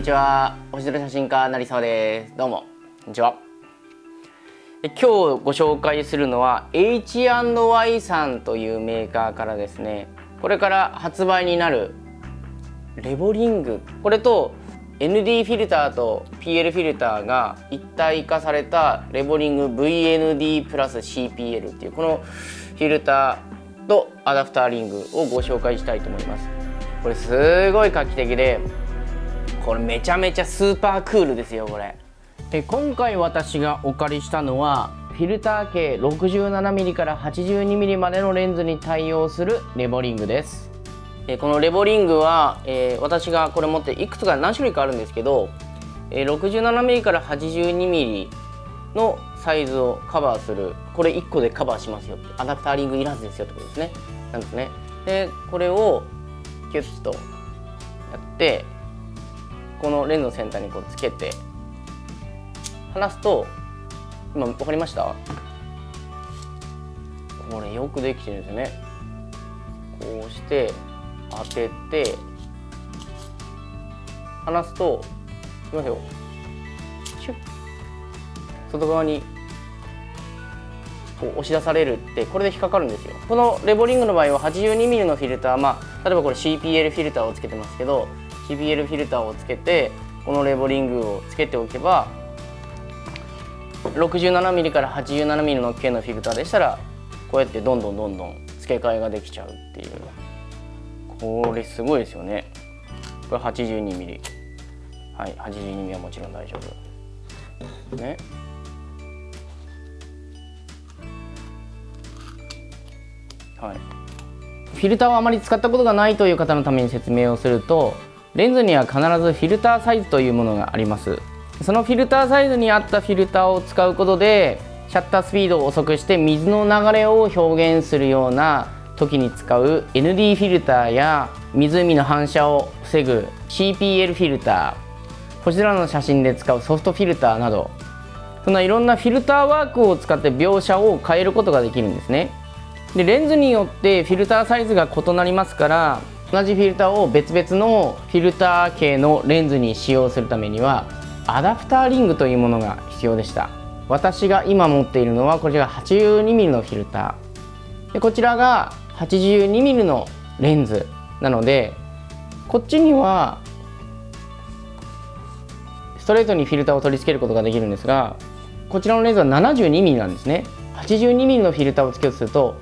にちは。星空写真家成沢です。どうも。こんにちは。今日ご紹介するのは H&Y さんというメーカーからですね。これから発売になるレボリング。これと ND フィルターと PL フィルターが一体化されたレボリング VND プラス CPL っていうこのフィルターとアダプターリングをご紹介したいと思います。これすごい画期的でこれめちゃめちゃスーパークールですよこれ。で今回私がお借りしたのはフィルター径 67mm から 82mm までのレンズに対応するレボリングです。えこのレボリングは、えー、私がこれ持っていくつか何種類かあるんですけど、えー、67mm から 82mm のサイズをカバーするこれ1個でカバーしますよアダプターリングいらずですよってことですね。なんですね。でこれをキュッとやってこのレンズの先端にこうつけて離すと今分かりました？これよくできてるんですよね。こうして当てて離すといきますよ。シュッ。外側にこう押し出されるってこれで引っかかるんですよ。このレボリングの場合は 82mm のフィルターまあ例えばこれ CPL フィルターをつけてますけど CPL フィルターをつけてこのレボリングをつけておけば 67mm から 87mm の径のフィルターでしたらこうやってどんどんどんどん付け替えができちゃうっていう。これすごいですよね。これ 82mm はい 82mm はもちろん大丈夫。ね。はい。フィルターをあまり使ったことがないという方のために説明をするとレンズには必ずフィルターサイズというものがあります。そのフィルターサイズに合ったフィルターを使うことでシャッタースピードを遅くして水の流れを表現するような時に使う ND フィルターや湖の反射を防ぐ CPL フィルター。こちらの写真で使うソフトフィルターなどそんないろんなフィルターワークを使って描写を変えることができるんですね。でレンズによってフィルターサイズが異なりますから同じフィルターを別々のフィルター系のレンズに使用するためにはアダプターリングというものが必要でした。私が今持っているのはこちら 82mm のフィルター。でこちらが 82mm のレンズなのでこっちにはストレートにフィルターを取り付けることができるんですがこちらのレンズは 72mm なんですね。82mm のフィルターをつけようとすると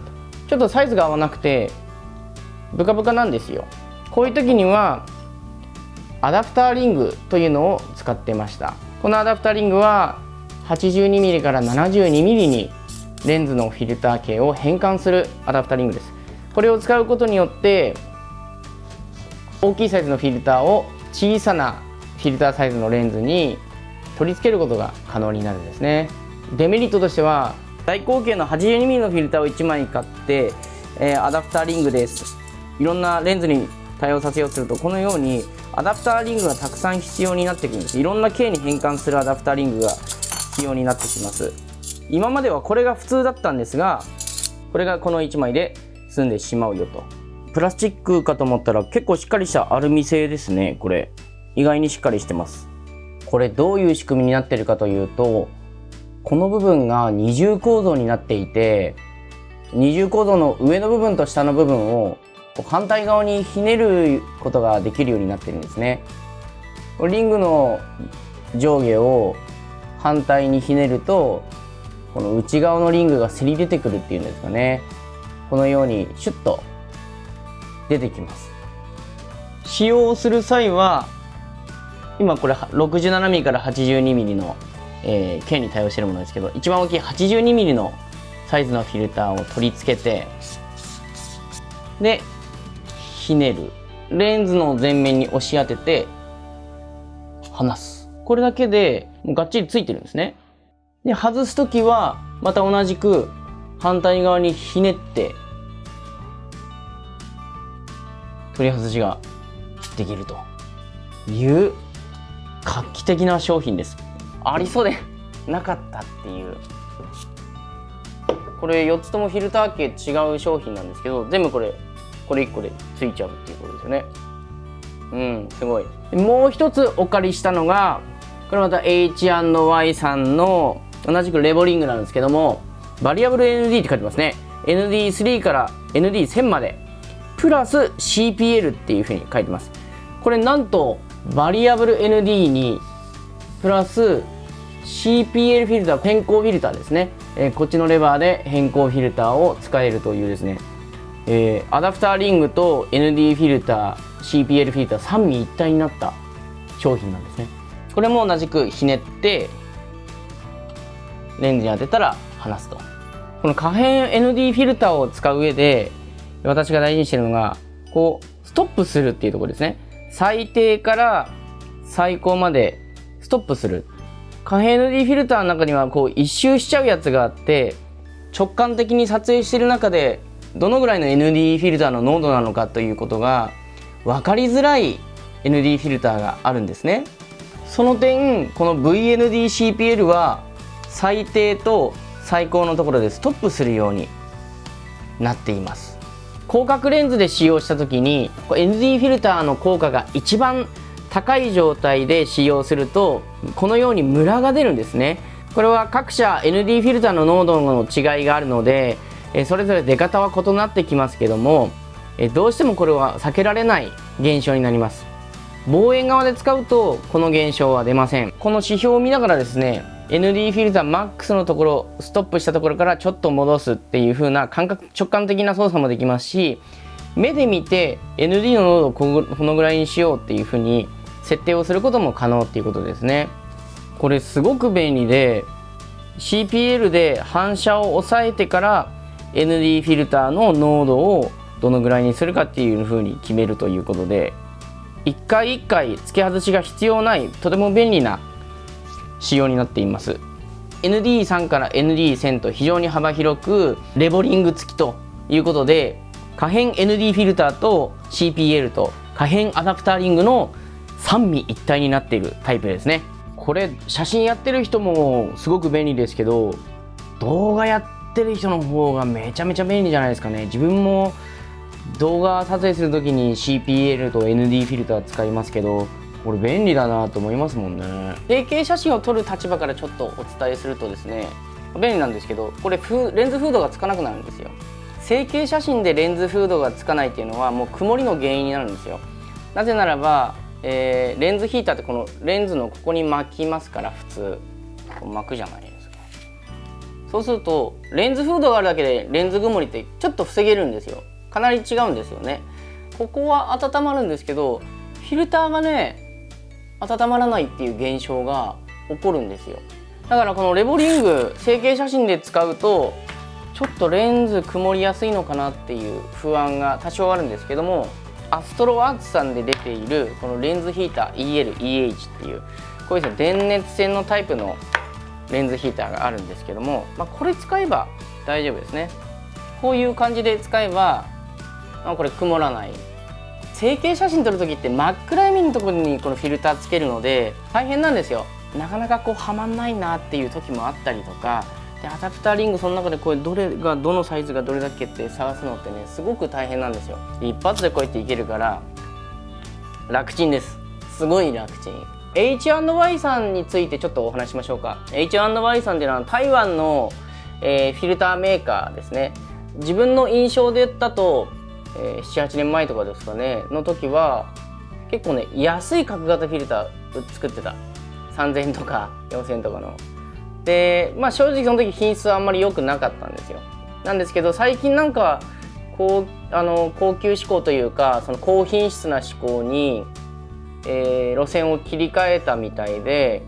ちょっとサイズが合わなくてブカブカなんですよ。こういう時にはアダプターリングというのを使ってました。このアダプターリングは 82mm から 72mm にレンズのフィルター径を変換するアダプターリングです。これを使うことによって大きいサイズのフィルターを小さなフィルターサイズのレンズに取り付けることが可能になるんですね。デメリットとしては大口径の 82mm のフィルターを1枚買って、え、アダプターリングです。いろんなレンズに対応させようとするとこのようにアダプターリングがたくさん必要になってくるんです。いろんな径に変換するアダプターリングが必要になってきます。今まではこれが普通だったんですがこれがこの1枚で済んでしまうよと。プラスチックかと思ったら結構しっかりしたアルミ製ですねこれ。意外にしっかりしてます。これどういう仕組みになってるかというとこの部分が二重構造になっていて二重構造の上の部分と下の部分を反対側にひねることができるようになってるんですね。リングの上下を反対にひねるとこの内側のリングがせり出てくるっていうんですかね。このようにシュッと出てきます。使用する際は今これ 67mm から 82mm の、えー、剣に対応しているものですけど一番大きい 82mm のサイズのフィルターを取り付けてでひねる。レンズの前面に押し当てて離す。これだけでもうがっちりついてるんですね。で外す時はまた同じく反対側にひねって取り外しができると。いう画期的な商品です。ありそうでなかったっていう。これ4つともフィルター系違う商品なんですけど全部これこれ1個でついちゃうっていうことですよね。うんすごい。もう一つお借りしたのがこれまた H&Y さんの同じくレボリングなんですけどもバリアブル ND って書いてますね。ND3 から ND1000 までプラス CPL っていうふうに書いてます。これなんとバリアブル ND にプラス CPL フィルター変更フィルターですね、えー、こっちのレバーで変更フィルターを使えるというですね、えー、アダプターリングと ND フィルター CPL フィルター三位一体になった商品なんですね。これも同じくひねってレンズに当てたら離すと。この可変 ND フィルターを使う上で私が大事にしてるのがこうストップするっていうところですね。最低から最高までストップする。可変 ND フィルターの中にはこう一周しちゃうやつがあって直感的に撮影してる中でどのぐらいの ND フィルターの濃度なのかということが分かりづらい ND フィルターがあるんですね。その点この VNDCPL は最低と最高のところでストップするようになっています。広角レンズで使用した時に ND フィルターの効果が一番高い状態で使用するとこのようにムラが出るんですね。これは各社 ND フィルターの濃度の違いがあるのでそれぞれ出方は異なってきますけどもどうしてもこれは避けられない現象になります。望遠側で使うとこの現象は出ません。この指標を見ながらですね ND フィルターマックスのところストップしたところからちょっと戻すっていう風な感覚直感的な操作もできますし目で見て ND の濃度をこのぐらいにしようっていう風に設定をすることも可能っていうことですね。これすごく便利で CPL で反射を抑えてから ND フィルターの濃度をどのぐらいにするかっていう風に決めるということで一回一回付け外しが必要ないとても便利な仕様になっています。ND3 から ND1000 と非常に幅広くレボリング付きということで可変 ND フィルターと CPL と可変アダプターリングの三位一体になっているタイプですね。これ写真やってる人もすごく便利ですけど動画やってってる人の方がめちゃめちゃ便利じゃないですかね。自分も動画撮影する時に CPL と ND フィルター使いますけどこれ便利だなと思いますもんね。定型写真を撮る立場からちょっとお伝えするとですね便利なんですけどこれレンズフードがつかなくなるんですよ。成形写真でレンズフードがつかないっていうのはもう曇りの原因になるんですよ。なぜならば、えー、レンズヒーターってこのレンズのここに巻きますから普通。巻くじゃないそうするとレンズフードがあるだけでレンズ曇りってちょっと防げるんですよ。かなり違うんですよね。ここは温まるんですけどフィルターがね温まらないっていう現象が起こるんですよ。だからこのレボリング成形写真で使うとちょっとレンズ曇りやすいのかなっていう不安が多少あるんですけどもアストロアーツさんで出ているこのレンズヒーター EL、EH っていうこういうですね電熱線のタイプのレンズヒーターがあるんですけども、まあ、これ使えば大丈夫ですね。こういう感じで使えば、まあ、これ曇らない。成形写真撮る時って真っ暗闇のところにこのフィルターつけるので大変なんですよ。なかなかこうはまんないなっていう時もあったりとかでアダプターリングその中でこれどれがどのサイズがどれだけって探すのってねすごく大変なんですよ。一発でこうやっていけるから楽ちんです。すごい楽ちん。H&Y さんについてちょっとお話しましょうか。H&Y さんっていうのは台湾の、えー、フィルターメーカーですね。自分の印象でだとえー、78年前とかですかねの時は結構ね安い角型フィルター作ってた。3000円とか4000円とかの。でまあ正直その時品質はあんまり良くなかったんですよ。なんですけど最近なんかこうあの高級志向というかその高品質な志向に、えー、路線を切り替えたみたいで、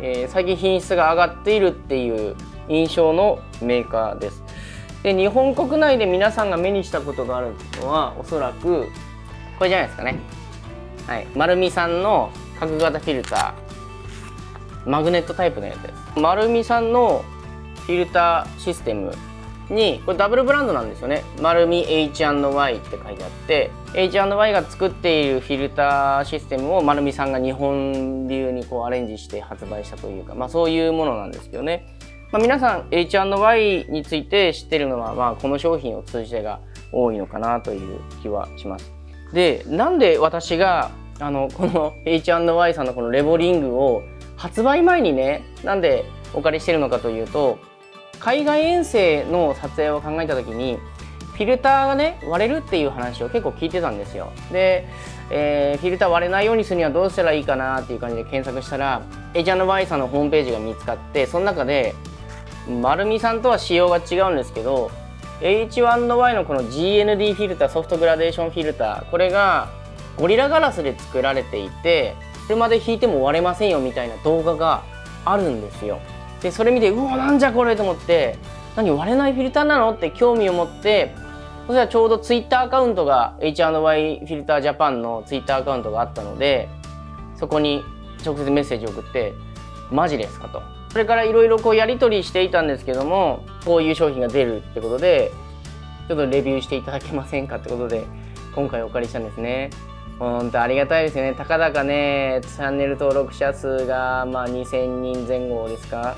えー、最近品質が上がっているっていう印象のメーカーです。で日本国内で皆さんが目にしたことがあるのはおそらくこれじゃないですかね。はい。丸美さんの角型フィルター。マグネットタイプのやつです。丸美さんのフィルターシステムにこれダブルブランドなんですよね。丸美 H&Y って書いてあって H&Y が作っているフィルターシステムを丸美さんが日本流にこうアレンジして発売したというかまあそういうものなんですけどねまあ、皆さん H&Y について知ってるのは、まあ、この商品を通じてが多いのかなという気はします。で、なんで私があのこの H&Y さんのこのレボリングを発売前にねなんでお借りしてるのかというと海外遠征の撮影を考えた時にフィルターがね割れるっていう話を結構聞いてたんですよ。で、えー、フィルター割れないようにするにはどうしたらいいかなっていう感じで検索したら H&Y さんのホームページが見つかってその中で丸美さんとは仕様が違うんですけど H1Y のこの GND フィルターソフトグラデーションフィルターこれがゴリラガラスで作られていて車で引いても割れませんよみたいな動画があるんですよ。でそれ見てうわなんじゃこれと思って何割れないフィルターなの？って興味を持ってそしたらちょうど Twitter アカウントが H&Y フィルタージャパンの Twitter アカウントがあったのでそこに直接メッセージを送ってマジですかと。それからいろいろこうやり取りしていたんですけどもこういう商品が出るってことでちょっとレビューしていただけませんかってことで今回お借りしたんですね。本当ありがたいですよね。たかだかねチャンネル登録者数がまあ2000人前後ですか？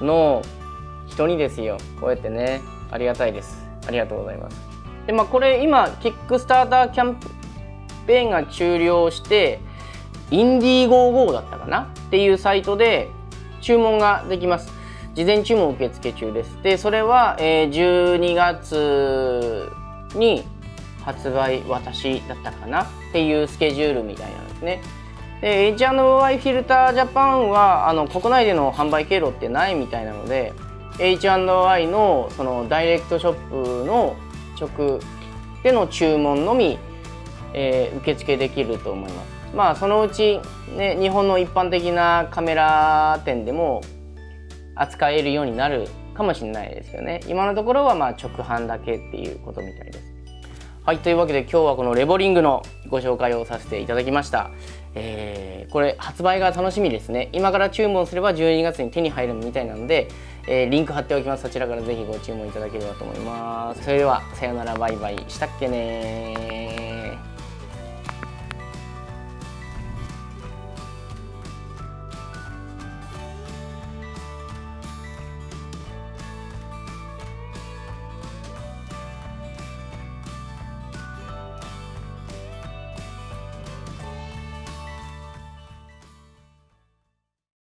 の人にですよ。こうやってねありがたいです。ありがとうございます。でまあこれ今キックスターターキャンペーンが終了してインディーゴーゴーだったかな？っていうサイトで注文ができます。事前注文受付中です。でそれは、えー、12月に発売私だったかな？っていうスケジュールみたいなんですね。で H&Y フィルタージャパンはあの国内での販売経路ってないみたいなので H&Y のそのダイレクトショップの直での注文のみ、えー、受付できると思います。まあそのうち、ね、日本の一般的なカメラ店でも扱えるようになるかもしれないですよね。今のところはまあ直販だけっていうことみたいです。はいというわけで今日はこのレボリングのご紹介をさせていただきました。えー、これ発売が楽しみですね。今から注文すれば12月に手に入るみたいなので、えー、リンク貼っておきます。そちらからぜひご注文いただければと思います。それではさようならバイバイ。したっけね